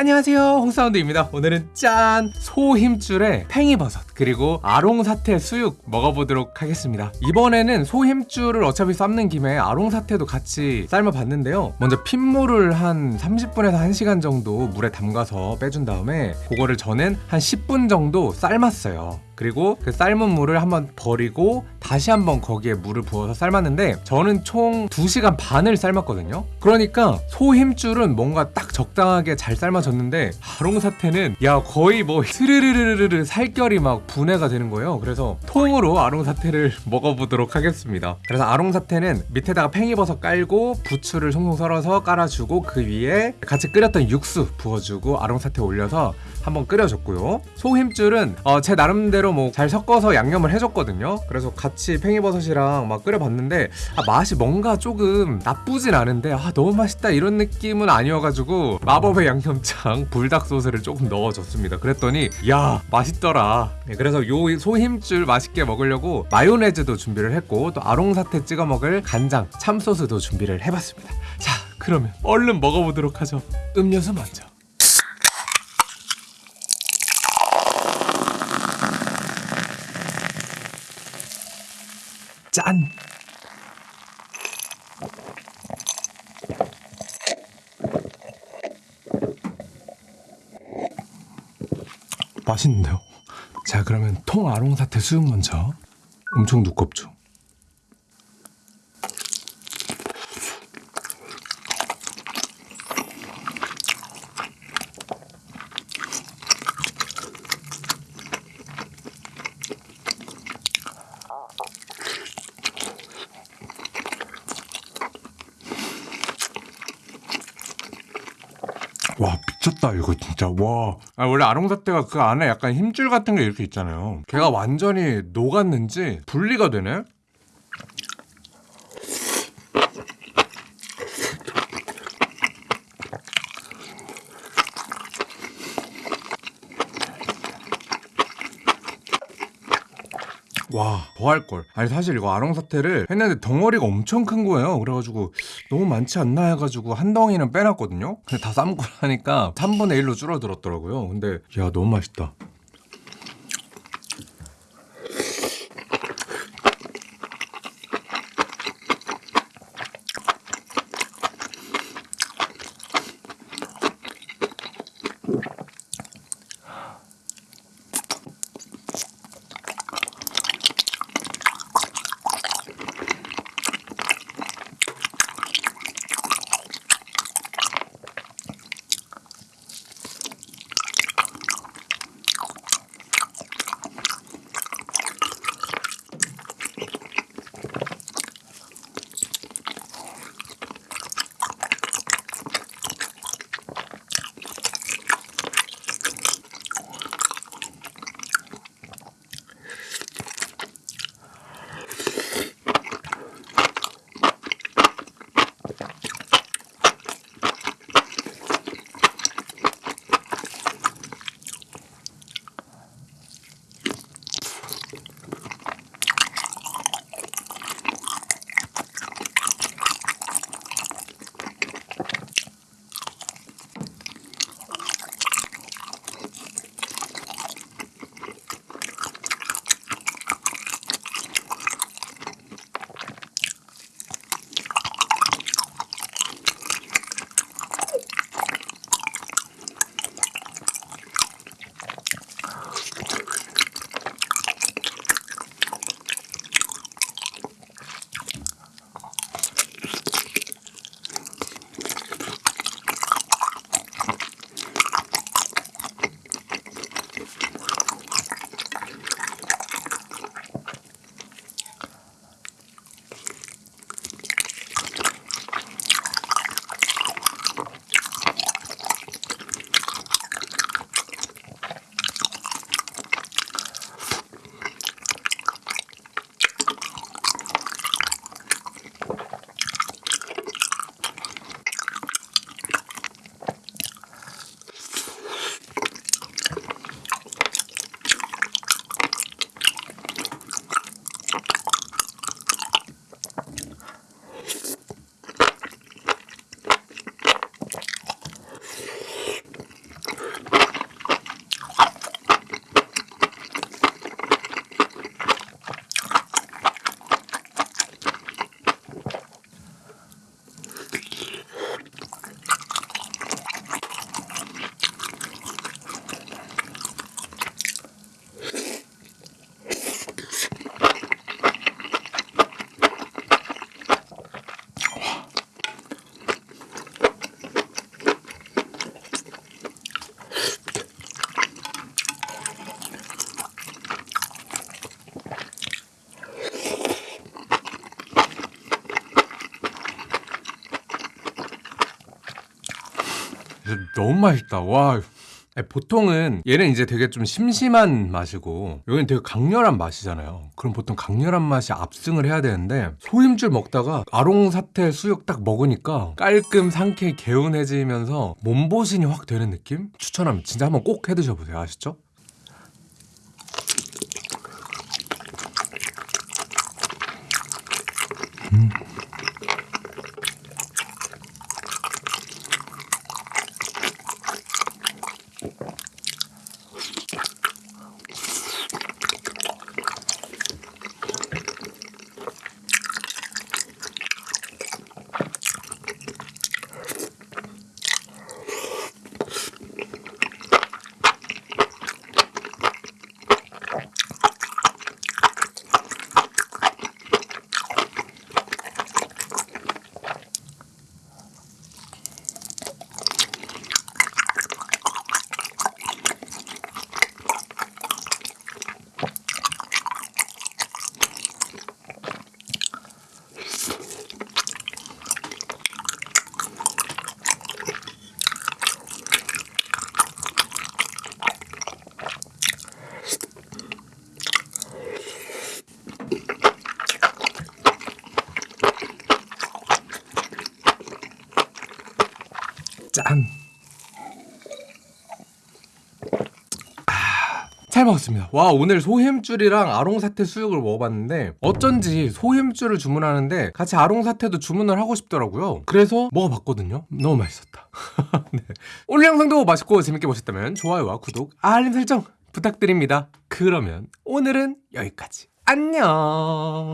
안녕하세요. 홍사운드입니다. 오늘은 짠! 소힘줄에 팽이버섯 그리고 아롱사태 수육 먹어보도록 하겠습니다. 이번에는 소힘줄을 어차피 삶는 김에 아롱사태도 같이 삶아봤는데요. 먼저 핏물을 한 30분에서 1시간 정도 물에 담가서 빼준 다음에 그거를 저는 한 10분 정도 삶았어요 그리고 그 삶은 물을 한번 버리고 다시 한번 거기에 물을 부어서 삶았는데 저는 총 2시간 반을 삶았거든요. 그러니까 소 힘줄은 뭔가 딱 적당하게 잘 삶아졌는데 아롱사태는 야 거의 뭐 스르르르르르 살결이 막 분해가 되는 거예요. 그래서 통으로 아롱사태를 먹어보도록 하겠습니다. 그래서 아롱사태는 밑에다가 팽이버섯 깔고 부추를 송송 썰어서 깔아주고 그 위에 같이 끓였던 육수 부어주고 아롱사태 올려서 한번 끓여줬고요. 소 힘줄은 어, 제 나름대로 뭐 잘 섞어서 양념을 해줬거든요. 그래서 같이 팽이버섯이랑 막 끓여봤는데 아, 맛이 뭔가 조금 나쁘진 않은데 아 너무 맛있다 이런 느낌은 아니어가지고 마법의 양념장 불닭 소스를 조금 넣어줬습니다. 그랬더니 야 맛있더라. 네, 그래서 요 소힘줄 맛있게 먹으려고 마요네즈도 준비를 했고 또 아롱사태 찍어 먹을 간장 참소스도 준비를 해봤습니다. 자 그러면 얼른 먹어보도록 하죠. 음료수 먼저 짠! 맛있는데요? 자 그러면 통 아롱 사태 수육 먼저 엄청 두껍죠? 와 미쳤다 이거 진짜 와 아, 원래 아롱사태가 그 안에 약간 힘줄 같은 게 이렇게 있잖아요 걔가 완전히 녹았는지 분리가 되네 와, 더 할걸. 아니, 사실 이거 아롱사태를 했는데 덩어리가 엄청 큰 거예요. 그래가지고 너무 많지 않나 해가지고 한 덩이는 빼놨거든요? 근데 다 삶고 나니까 3분의 1로 줄어들었더라고요. 근데, 야, 너무 맛있다. 너무 맛있다. 와. 보통은 얘는 이제 되게 좀 심심한 맛이고 여기는 되게 강렬한 맛이잖아요. 그럼 보통 강렬한 맛이 압승을 해야 되는데 소임줄 먹다가 아롱사태 수육 딱 먹으니까 깔끔 상쾌 개운해지면서 몸보신이 확 되는 느낌? 추천합니다. 진짜 한번 꼭 해드셔보세요. 아시죠? 짠. 아, 잘 먹었습니다. 와 오늘 소햄줄이랑 아롱사태 수육을 먹어봤는데 어쩐지 소햄줄을 주문하는데 같이 아롱사태도 주문을 하고 싶더라고요. 그래서 먹어봤거든요. 너무 맛있었다. 네. 오늘 영상도 맛있고 재밌게 보셨다면 좋아요와 구독, 알림 설정 부탁드립니다. 그러면 오늘은 여기까지. 안녕.